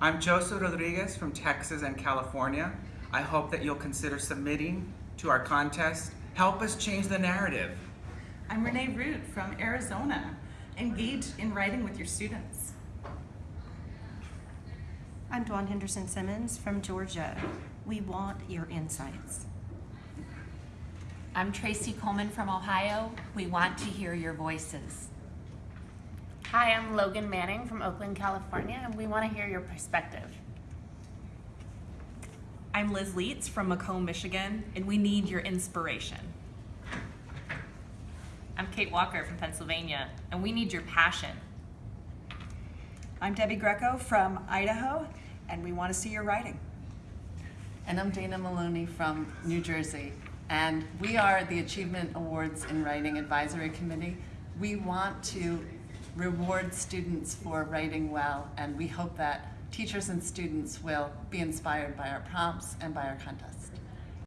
I'm Joseph Rodriguez from Texas and California. I hope that you'll consider submitting to our contest. Help us change the narrative. I'm Renee Root from Arizona. Engage in writing with your students. I'm Dawn Henderson Simmons from Georgia. We want your insights. I'm Tracy Coleman from Ohio. We want to hear your voices. Hi, I'm Logan Manning from Oakland, California, and we want to hear your perspective. I'm Liz Leitz from Macomb, Michigan, and we need your inspiration. I'm Kate Walker from Pennsylvania, and we need your passion. I'm Debbie Greco from Idaho, and we want to see your writing. And I'm Dana Maloney from New Jersey, and we are the Achievement Awards in Writing Advisory Committee. We want to reward students for writing well, and we hope that teachers and students will be inspired by our prompts and by our contest.